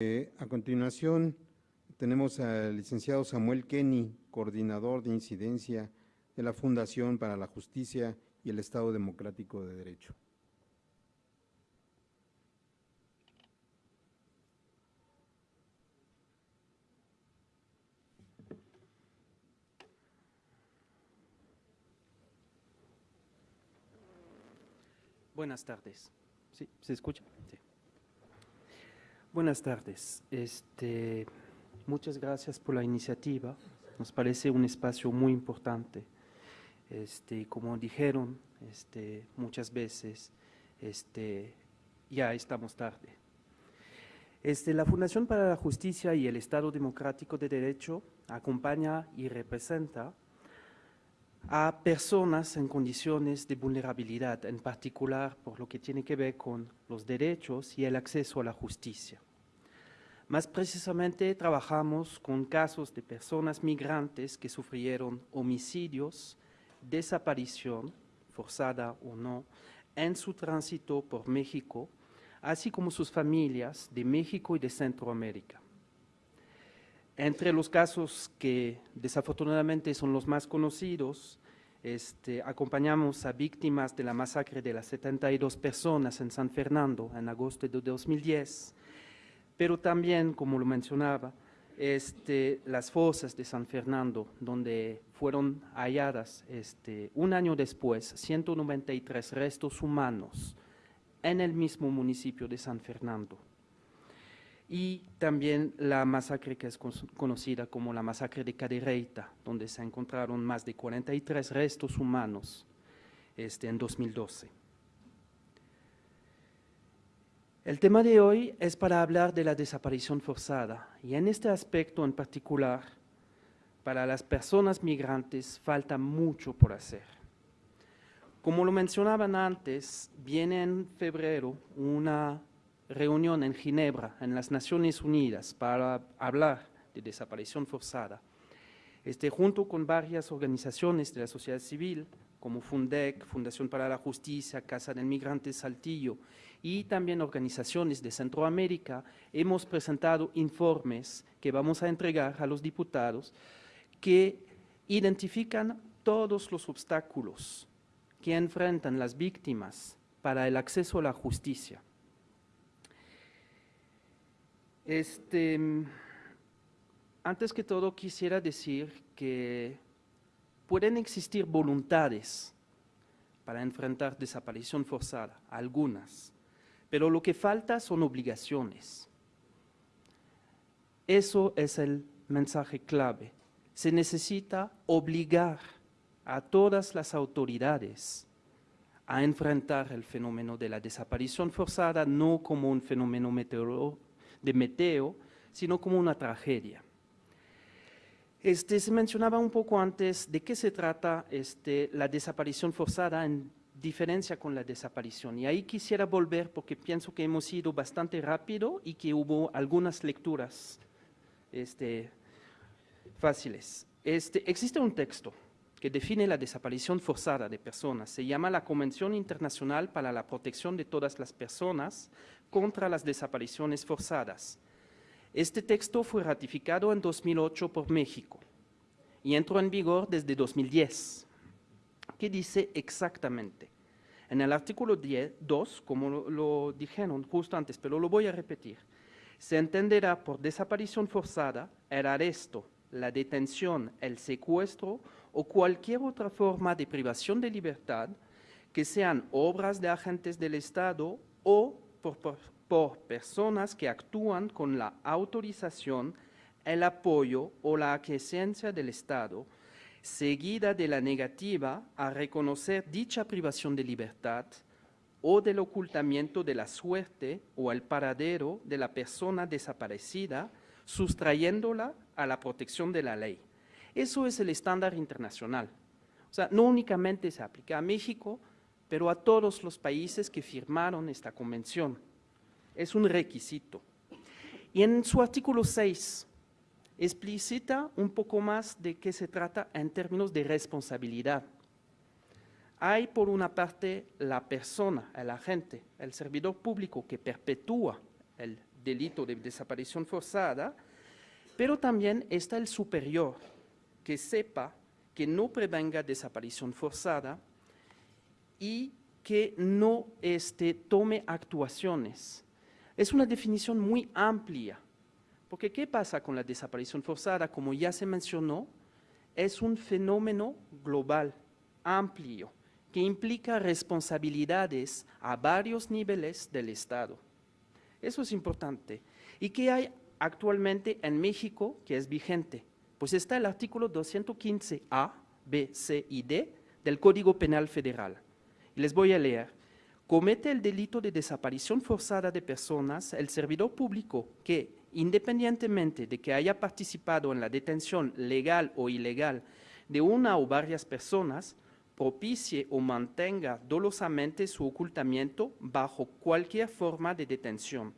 Eh, a continuación, tenemos al licenciado Samuel Kenny, coordinador de incidencia de la Fundación para la Justicia y el Estado Democrático de Derecho. Buenas tardes. ¿Sí? ¿Se escucha? Sí. Buenas tardes. Este, muchas gracias por la iniciativa. Nos parece un espacio muy importante. Este, como dijeron este, muchas veces, ya estamos tarde. La Fundación para la Justicia y el Estado Democrático de Derecho acompaña y representa a personas en condiciones de vulnerabilidad, en particular por lo que tiene que ver con los derechos y el acceso a la justicia. Más precisamente trabajamos con casos de personas migrantes que sufrieron homicidios, desaparición, forzada o no, en su tránsito por México, así como sus familias de México y de Centroamérica. Entre los casos que desafortunadamente son los más conocidos, este, acompañamos a víctimas de la masacre de las 72 personas en San Fernando en agosto de 2010, pero también, como lo mencionaba, este, las fosas de San Fernando, donde fueron halladas este, un año después 193 restos humanos en el mismo municipio de San Fernando y también la masacre que es conocida como la masacre de Cadereyta, donde se encontraron más de 43 restos humanos este, en 2012. El tema de hoy es para hablar de la desaparición forzada y en este aspecto en particular, para las personas migrantes falta mucho por hacer. Como lo mencionaban antes, viene en febrero una reunión en Ginebra, en las Naciones Unidas, para hablar de desaparición forzada. Este, junto con varias organizaciones de la sociedad civil, como FUNDEC, Fundación para la Justicia, Casa del Migrante Saltillo, y también organizaciones de Centroamérica, hemos presentado informes que vamos a entregar a los diputados que identifican todos los obstáculos que enfrentan las víctimas para el acceso a la justicia. Este, antes que todo quisiera decir que pueden existir voluntades para enfrentar desaparición forzada, algunas, pero lo que falta son obligaciones. Eso es el mensaje clave. Se necesita obligar a todas las autoridades a enfrentar el fenómeno de la desaparición forzada no como un fenómeno de Meteo, sino como una tragedia. Este, se mencionaba un poco antes de qué se trata este, la desaparición forzada en diferencia con la desaparición. Y ahí quisiera volver porque pienso que hemos ido bastante rápido y que hubo algunas lecturas este, fáciles. Este, existe un texto que define la desaparición forzada de personas. Se llama la Convención Internacional para la Protección de Todas las Personas contra las Desapariciones Forzadas. Este texto fue ratificado en 2008 por México y entró en vigor desde 2010. ¿Qué dice exactamente? En el artículo 2, como lo, lo dijeron justo antes, pero lo voy a repetir, se entenderá por desaparición forzada el arresto, la detención, el secuestro o cualquier otra forma de privación de libertad que sean obras de agentes del Estado o por, personas que actúan con la autorización, el apoyo o la aquiescencia del Estado, seguida de la negativa a reconocer dicha privación de libertad o del ocultamiento de la suerte o el paradero de la persona desaparecida, sustrayéndola a la protección de la ley. Eso es el estándar internacional. O sea, no únicamente se aplica a México, pero a todos los países que firmaron esta convención. Es un requisito. Y en su artículo 6 explicita un poco más de qué se trata en términos de responsabilidad. Hay por una parte la persona, el agente, el servidor público que perpetúa el delito de desaparición forzada, pero también está el superior, que sepa que no prevenga desaparición forzada y que no este, tome actuaciones. Es una definición muy amplia, porque ¿qué pasa con la desaparición forzada? Como ya se mencionó, es un fenómeno global, amplio, que implica responsabilidades a varios niveles del Estado. Eso es importante. ¿Y qué hay actualmente en México que es vigente? Pues está el artículo 215A, B, C y D del Código Penal Federal. Les voy a leer. Comete el delito de desaparición forzada de personas el servidor público que, independientemente de que haya participado en la detención legal o ilegal de una o varias personas, propicie o mantenga dolosamente su ocultamiento bajo cualquier forma de detención.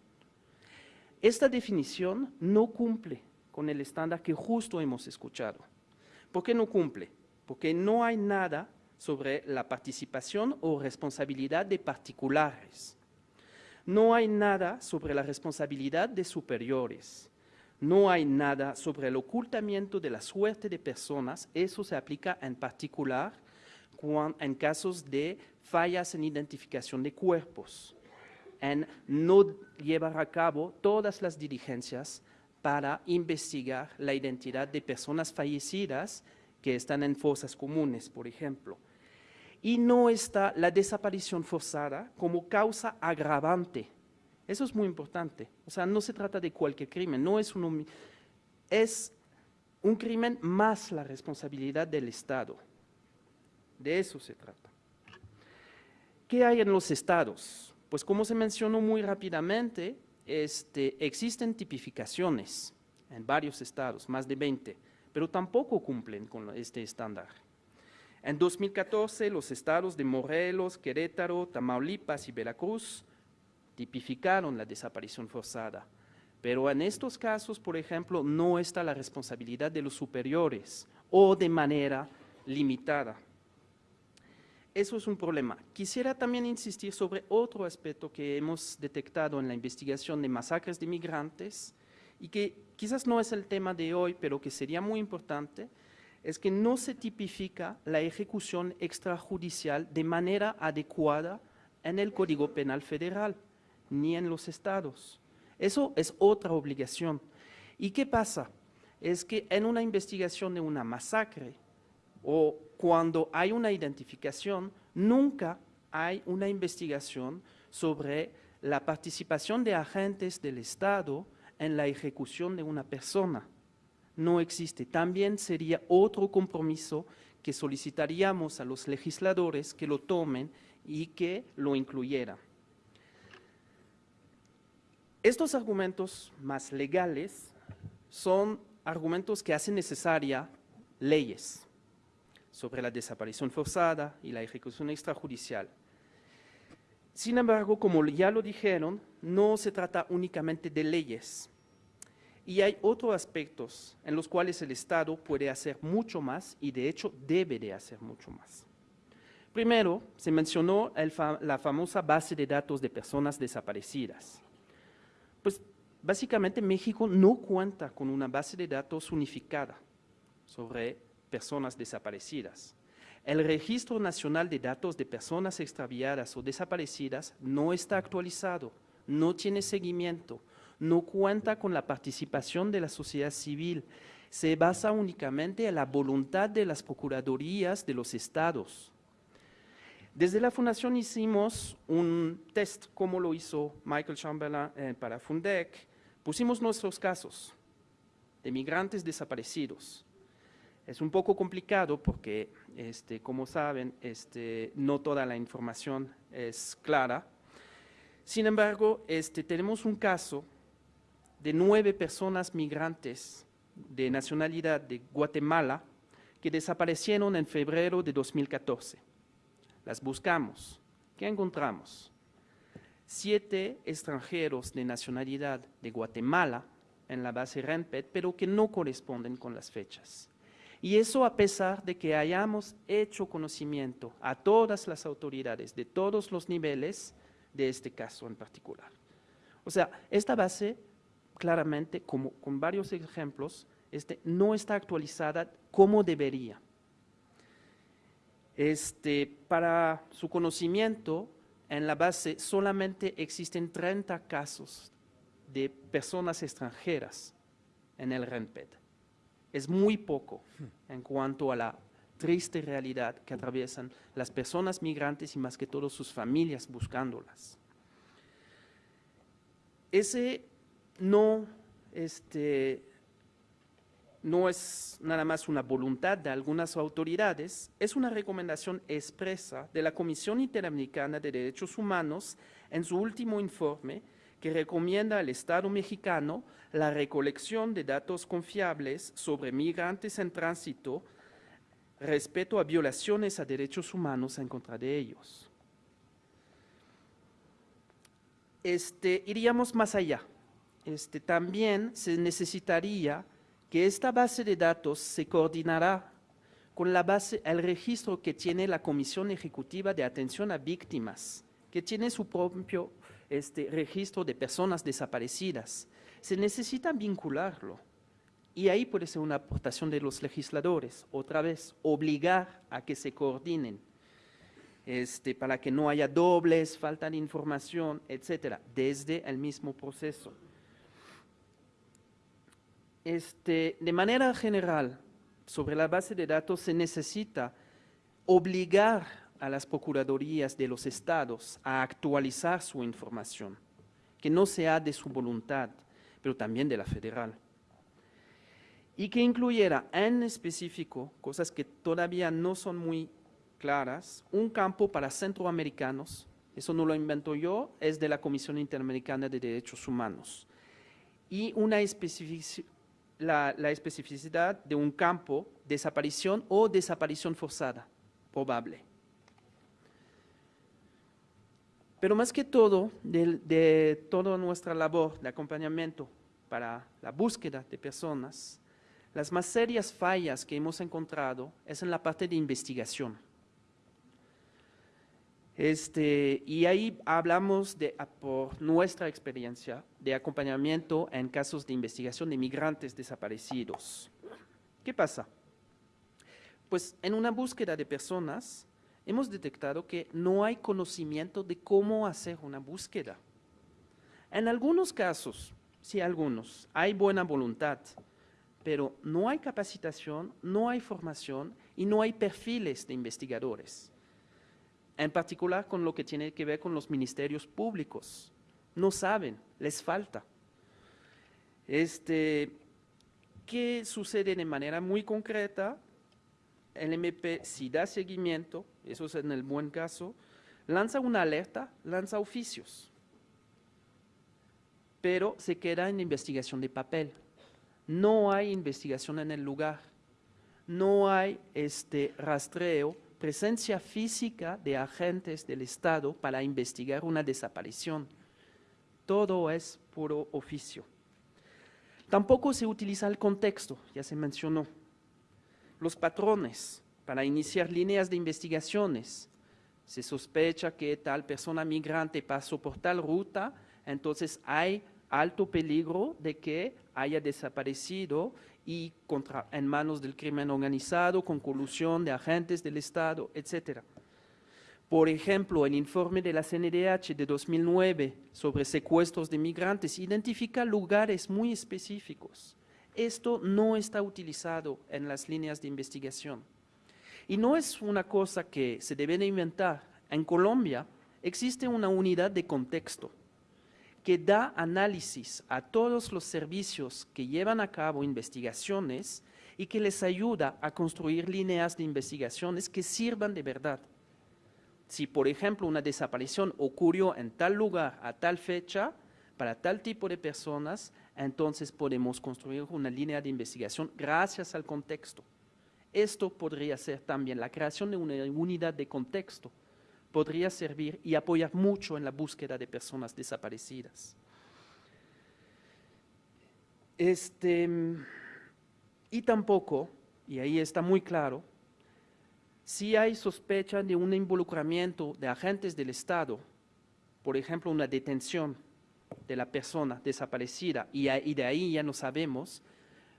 Esta definición no cumple con el estándar que justo hemos escuchado. ¿Por qué no cumple? Porque no hay nada sobre la participación o responsabilidad de particulares. No hay nada sobre la responsabilidad de superiores. No hay nada sobre el ocultamiento de la suerte de personas. Eso se aplica en particular en casos de fallas en identificación de cuerpos, en no llevar a cabo todas las diligencias para investigar la identidad de personas fallecidas que están en fosas comunes, por ejemplo. Y no está la desaparición forzada como causa agravante. Eso es muy importante. O sea, no se trata de cualquier crimen, no es un, es un crimen más la responsabilidad del Estado. De eso se trata. ¿Qué hay en los estados? Pues como se mencionó muy rápidamente, este, existen tipificaciones en varios estados, más de 20, pero tampoco cumplen con este estándar. En 2014, los estados de Morelos, Querétaro, Tamaulipas y Veracruz tipificaron la desaparición forzada. Pero en estos casos, por ejemplo, no está la responsabilidad de los superiores o de manera limitada. Eso es un problema. Quisiera también insistir sobre otro aspecto que hemos detectado en la investigación de masacres de migrantes y que quizás no es el tema de hoy, pero que sería muy importante, es que no se tipifica la ejecución extrajudicial de manera adecuada en el Código Penal Federal, ni en los estados. Eso es otra obligación. ¿Y qué pasa? Es que en una investigación de una masacre o cuando hay una identificación, nunca hay una investigación sobre la participación de agentes del Estado en la ejecución de una persona no existe. También sería otro compromiso que solicitaríamos a los legisladores que lo tomen y que lo incluyeran. Estos argumentos más legales son argumentos que hacen necesaria leyes sobre la desaparición forzada y la ejecución extrajudicial. Sin embargo, como ya lo dijeron, no se trata únicamente de leyes, y hay otros aspectos en los cuales el Estado puede hacer mucho más y de hecho debe de hacer mucho más. Primero, se mencionó la famosa base de datos de personas desaparecidas. Pues básicamente México no cuenta con una base de datos unificada sobre personas desaparecidas. El Registro Nacional de Datos de Personas Extraviadas o Desaparecidas no está actualizado, no tiene seguimiento, no cuenta con la participación de la sociedad civil, se basa únicamente en la voluntad de las procuradurías de los estados. Desde la Fundación hicimos un test, como lo hizo Michael Chamberlain eh, para Fundec. Pusimos nuestros casos de migrantes desaparecidos. Es un poco complicado porque, este, como saben, este, no toda la información es clara. Sin embargo, este, tenemos un caso de nueve personas migrantes de nacionalidad de Guatemala que desaparecieron en febrero de 2014. Las buscamos. ¿Qué encontramos? Siete extranjeros de nacionalidad de Guatemala en la base RENPET, pero que no corresponden con las fechas. Y eso a pesar de que hayamos hecho conocimiento a todas las autoridades de todos los niveles de este caso en particular. O sea, esta base, claramente, como con varios ejemplos, este, no está actualizada como debería. Este, para su conocimiento, en la base solamente existen 30 casos de personas extranjeras en el RENPED. Es muy poco en cuanto a la triste realidad que atraviesan las personas migrantes y más que todo sus familias buscándolas. Ese no, este, no es nada más una voluntad de algunas autoridades, es una recomendación expresa de la Comisión Interamericana de Derechos Humanos en su último informe que recomienda al Estado mexicano la recolección de datos confiables sobre migrantes en tránsito respecto a violaciones a derechos humanos en contra de ellos. Este, iríamos más allá. Este, también se necesitaría que esta base de datos se coordinará con la base, el registro que tiene la Comisión Ejecutiva de Atención a Víctimas, que tiene su propio este, registro de personas desaparecidas. Se necesita vincularlo. Y ahí puede ser una aportación de los legisladores, otra vez, obligar a que se coordinen, este, para que no haya dobles, falta de información, etcétera, desde el mismo proceso. Este, de manera general, sobre la base de datos se necesita obligar a las procuradurías de los estados a actualizar su información, que no sea de su voluntad, pero también de la federal. Y que incluyera en específico, cosas que todavía no son muy claras, un campo para centroamericanos, eso no lo invento yo, es de la Comisión Interamericana de Derechos Humanos, y una especificidad la, especificidad de un campo, desaparición o desaparición forzada, probable. Pero más que todo, de, de, toda nuestra labor de acompañamiento para la búsqueda de personas, las más serias fallas que hemos encontrado es en la parte de investigación. Este, y ahí hablamos de, por nuestra experiencia de acompañamiento en casos de investigación de migrantes desaparecidos. ¿Qué pasa? Pues en una búsqueda de personas hemos detectado que no hay conocimiento de cómo hacer una búsqueda. En algunos casos, sí algunos, hay buena voluntad, pero no hay capacitación, no hay formación y no hay perfiles de investigadores en particular con lo que tiene que ver con los ministerios públicos. No saben, les falta. Este, ¿Qué sucede de manera muy concreta? El MP, si da seguimiento, eso es en el buen caso, lanza una alerta, lanza oficios, pero se queda en investigación de papel. No hay investigación en el lugar, no hay este rastreo presencia física de agentes del Estado para investigar una desaparición. Todo es puro oficio. Tampoco se utiliza el contexto, ya se mencionó. Los patrones para iniciar líneas de investigaciones. Se sospecha que tal persona migrante pasó por tal ruta, entonces hay alto peligro de que haya desaparecido y contra, en manos del crimen organizado, con colusión de agentes del Estado, etc. Por ejemplo, el informe de la CNDH de 2009 sobre secuestros de migrantes identifica lugares muy específicos. Esto no está utilizado en las líneas de investigación. Y no es una cosa que se debe de inventar. En Colombia existe una unidad de contexto que da análisis a todos los servicios que llevan a cabo investigaciones y que les ayuda a construir líneas de investigaciones que sirvan de verdad. Si, por ejemplo, una desaparición ocurrió en tal lugar a tal fecha, para tal tipo de personas, entonces podemos construir una línea de investigación gracias al contexto. Esto podría ser también la creación de una unidad de contexto podría servir y apoyar mucho en la búsqueda de personas desaparecidas. Este, y tampoco, y ahí está muy claro, si hay sospecha de un involucramiento de agentes del Estado, por ejemplo, una detención de la persona desaparecida y, de ahí ya no sabemos,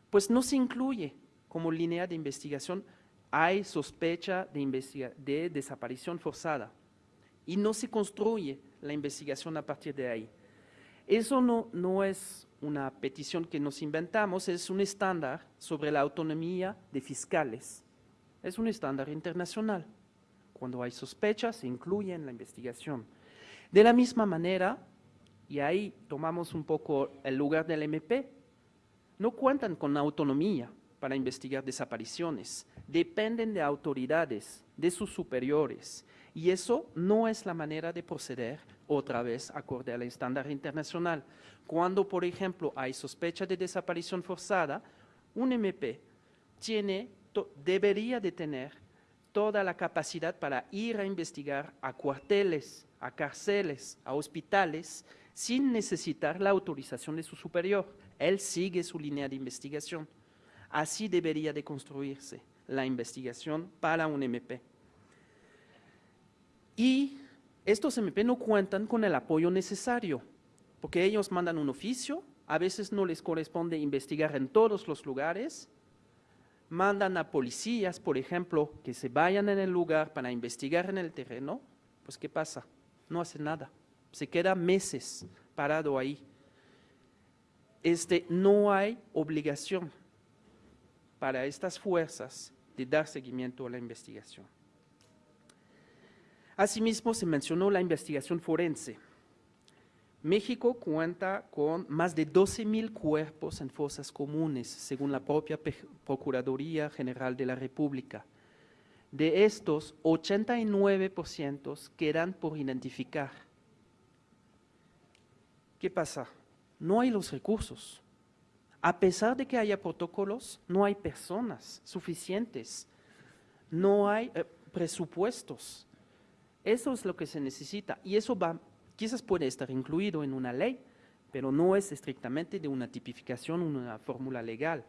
pues no se incluye como línea de investigación, hay sospecha de, de desaparición forzada y no se construye la investigación a partir de ahí. Eso no, no es una petición que nos inventamos, es un estándar sobre la autonomía de fiscales. Es un estándar internacional. Cuando hay sospechas, se incluye en la investigación. De la misma manera, y ahí tomamos un poco el lugar del MP, no cuentan con autonomía para investigar desapariciones, dependen de autoridades, de sus superiores, y eso no es la manera de proceder otra vez acorde al estándar internacional. Cuando, por ejemplo, hay sospecha de desaparición forzada, un MP tiene, debería de tener toda la capacidad para ir a investigar a cuarteles, a cárceles, a hospitales, sin necesitar la autorización de su superior. Él sigue su línea de investigación. Así debería de construirse la investigación para un MP. Y estos MP no cuentan con el apoyo necesario, porque ellos mandan un oficio, a veces no les corresponde investigar en todos los lugares, mandan a policías, por ejemplo, que se vayan en el lugar para investigar en el terreno, pues ¿qué pasa? No hace nada, se queda meses parado ahí. Este, no hay obligación para estas fuerzas de dar seguimiento a la investigación. Asimismo, se mencionó la investigación forense. México cuenta con más de 12 mil cuerpos en fosas comunes, según la propia Procuraduría General de la República. De estos, 89% quedan por identificar. ¿Qué pasa? No hay los recursos. A pesar de que haya protocolos, no hay personas suficientes, no hay eh, presupuestos. Eso es lo que se necesita y eso va, quizás puede estar incluido en una ley, pero no es estrictamente de una tipificación, una fórmula legal.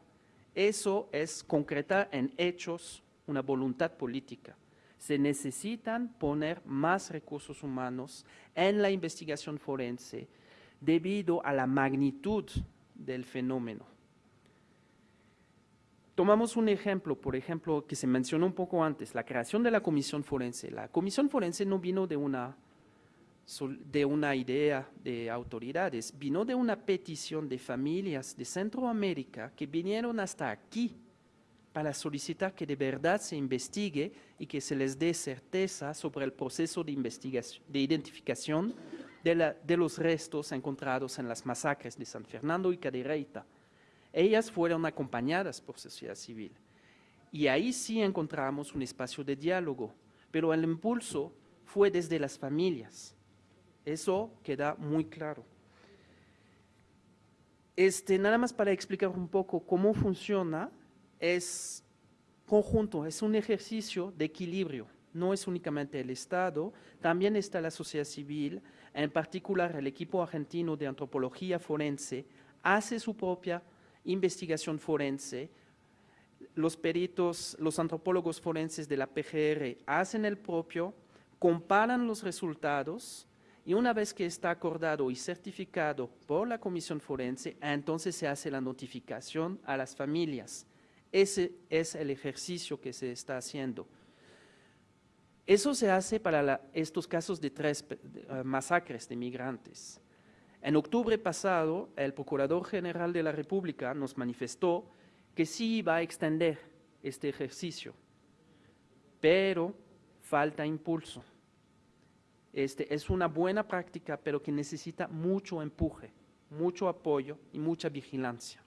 Eso es concretar en hechos una voluntad política. Se necesitan poner más recursos humanos en la investigación forense debido a la magnitud del fenómeno. Tomamos un ejemplo, por ejemplo, que se mencionó un poco antes, la creación de la comisión forense. La comisión forense no vino de una, de una idea de autoridades, vino de una petición de familias de Centroamérica que vinieron hasta aquí para solicitar que de verdad se investigue y que se les dé certeza sobre el proceso de investigación, de identificación de, la- de los restos encontrados en las masacres de San Fernando y Cadereyta. Ellas fueron acompañadas por sociedad civil. Y ahí sí encontramos un espacio de diálogo, pero el impulso fue desde las familias. Eso queda muy claro. Este, nada más para explicar un poco cómo funciona, es conjunto, es un ejercicio de equilibrio. No es únicamente el Estado, también está la sociedad civil, en particular el equipo argentino de antropología forense, hace su propia investigación forense, los peritos, los antropólogos forenses de la PGR hacen el propio, comparan los resultados y una vez que está acordado y certificado por la comisión forense, entonces se hace la notificación a las familias. Ese es el ejercicio que se está haciendo. Eso se hace para estos casos de tres eh, masacres de migrantes. En octubre pasado, el Procurador General de la República nos manifestó que sí iba a extender este ejercicio, pero falta impulso. Este, es una buena práctica, pero que necesita mucho empuje, mucho apoyo y mucha vigilancia.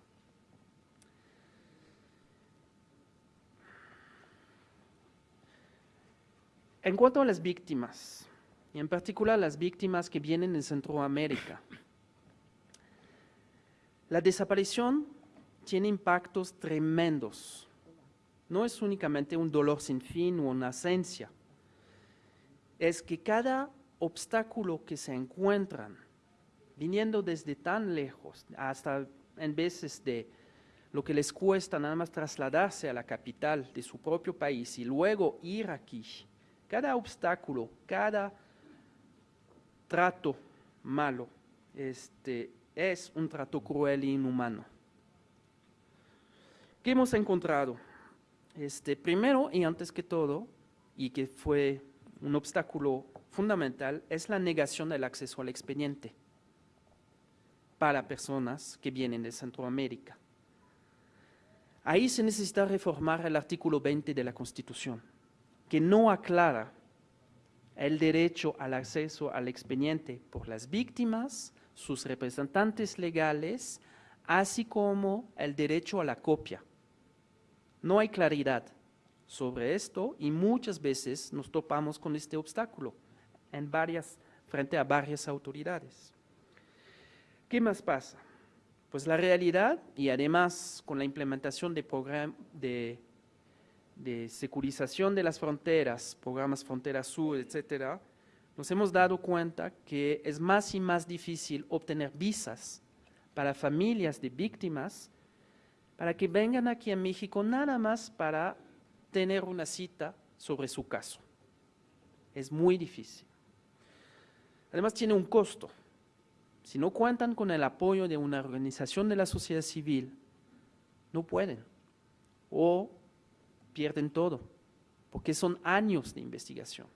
En cuanto a las víctimas, y en particular las víctimas que vienen de Centroamérica, la desaparición tiene impactos tremendos. No es únicamente un dolor sin fin o una ausencia. Es que cada obstáculo que se encuentran, viniendo desde tan lejos, hasta en veces de lo que les cuesta nada más trasladarse a la capital de su propio país y luego ir aquí, cada obstáculo, cada trato malo este, es un trato cruel e inhumano. ¿Qué hemos encontrado? Este, primero y antes que todo, y que fue un obstáculo fundamental, es la negación del acceso al expediente para personas que vienen de Centroamérica. Ahí se necesita reformar el artículo 20 de la Constitución, que no aclara el derecho al acceso al expediente por las víctimas, sus representantes legales, así como el derecho a la copia. No hay claridad sobre esto y muchas veces nos topamos con este obstáculo en varias, frente a varias autoridades. ¿Qué más pasa? Pues la realidad y además con la implementación de, de, de securización de las fronteras, programas Frontera Sur, etcétera, nos hemos dado cuenta que es más y más difícil obtener visas para familias de víctimas para que vengan aquí a México nada más para tener una cita sobre su caso. Es muy difícil. Además tiene un costo. Si no cuentan con el apoyo de una organización de la sociedad civil, no pueden. O pierden todo, porque son años de investigación.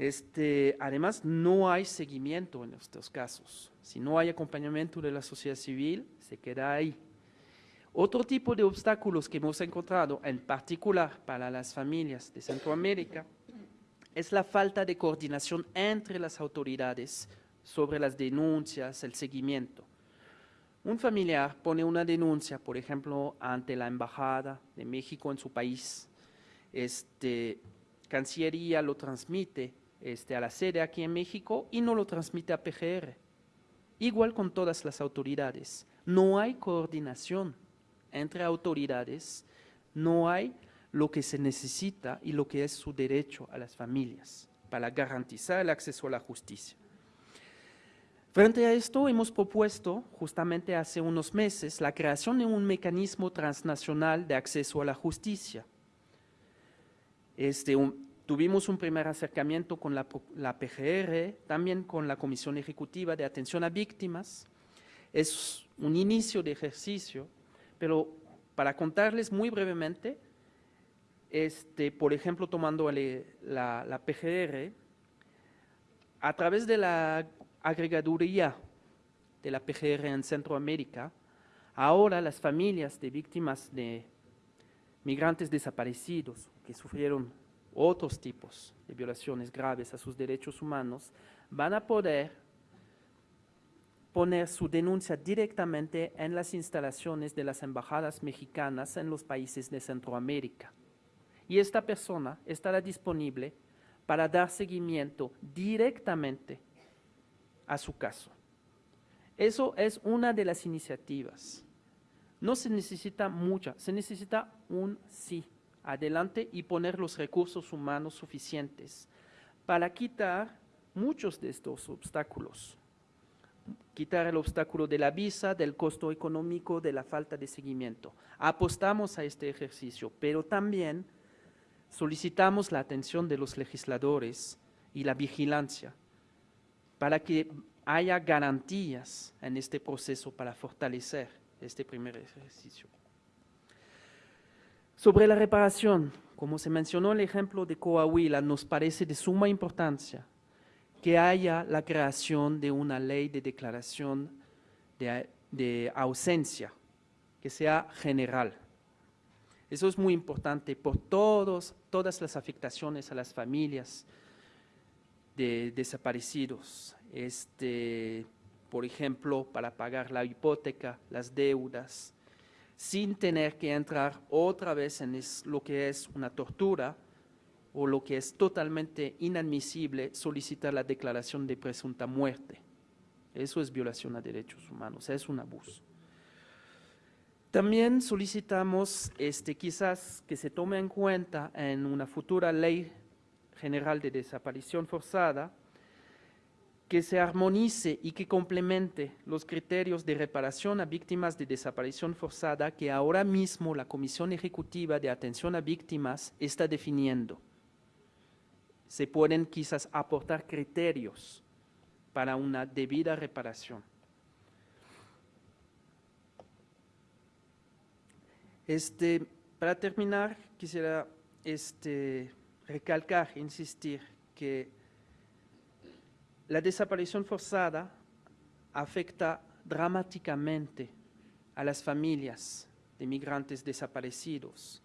Este, además, no hay seguimiento en estos casos. Si no hay acompañamiento de la sociedad civil, se queda ahí. Otro tipo de obstáculos que hemos encontrado, en particular para las familias de Centroamérica, es la falta de coordinación entre las autoridades sobre las denuncias, el seguimiento. Un familiar pone una denuncia, por ejemplo, ante la Embajada de México en su país. Este, Cancillería lo transmite este, a la sede aquí en México y no lo transmite a PGR. Igual con todas las autoridades. No hay coordinación entre autoridades, no hay lo que se necesita y lo que es su derecho a las familias para garantizar el acceso a la justicia. Frente a esto, hemos propuesto justamente hace unos meses la creación de un mecanismo transnacional de acceso a la justicia. Este, tuvimos un primer acercamiento con la, PGR, también con la Comisión Ejecutiva de Atención a Víctimas. Es un inicio de ejercicio, pero para contarles muy brevemente, este, por ejemplo, tomando la PGR, a través de la agregaduría de la PGR en Centroamérica, ahora las familias de víctimas de migrantes desaparecidos que sufrieron otros tipos de violaciones graves a sus derechos humanos van a poder poner su denuncia directamente en las instalaciones de las embajadas mexicanas en los países de Centroamérica y esta persona estará disponible para dar seguimiento directamente a su caso. Eso es una de las iniciativas. No se necesita mucha, se necesita un sí adelante y poner los recursos humanos suficientes para quitar muchos de estos obstáculos. Quitar el obstáculo de la visa, del costo económico, de la falta de seguimiento. Apostamos a este ejercicio, pero también solicitamos la atención de los legisladores y la vigilancia para que haya garantías en este proceso para fortalecer este primer ejercicio. Sobre la reparación, como se mencionó el ejemplo de Coahuila, nos parece de suma importancia que haya la creación de una ley de declaración de, ausencia, que sea general. Eso es muy importante por todos, todas las afectaciones a las familias de desaparecidos. Este, por ejemplo, para pagar la hipoteca, las deudas, sin tener que entrar otra vez en lo que es una tortura o lo que es totalmente inadmisible solicitar la declaración de presunta muerte. Eso es violación a derechos humanos, es un abuso. También solicitamos este, quizás que se tome en cuenta en una futura ley general de desaparición forzada, que se armonice y que complemente los criterios de reparación a víctimas de desaparición forzada que ahora mismo la Comisión Ejecutiva de Atención a Víctimas está definiendo. Se pueden quizás aportar criterios para una debida reparación. Este, para terminar, quisiera este, recalcar, insistir que la desaparición forzada afecta dramáticamente a las familias de migrantes desaparecidos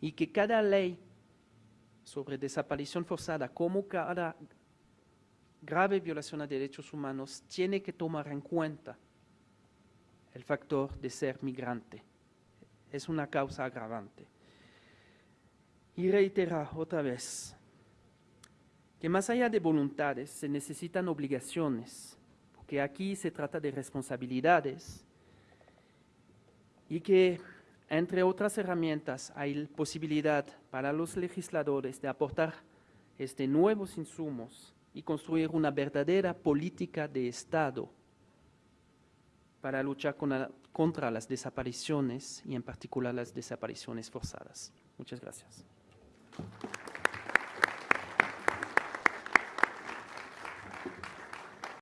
y que cada ley sobre desaparición forzada, como cada grave violación a derechos humanos, tiene que tomar en cuenta el factor de ser migrante. Es una causa agravante. Y reitera otra vez que más allá de voluntades se necesitan obligaciones, porque aquí se trata de responsabilidades y que entre otras herramientas hay posibilidad para los legisladores de aportar este, nuevos insumos y construir una verdadera política de Estado para luchar contra las desapariciones y en particular las desapariciones forzadas. Muchas gracias.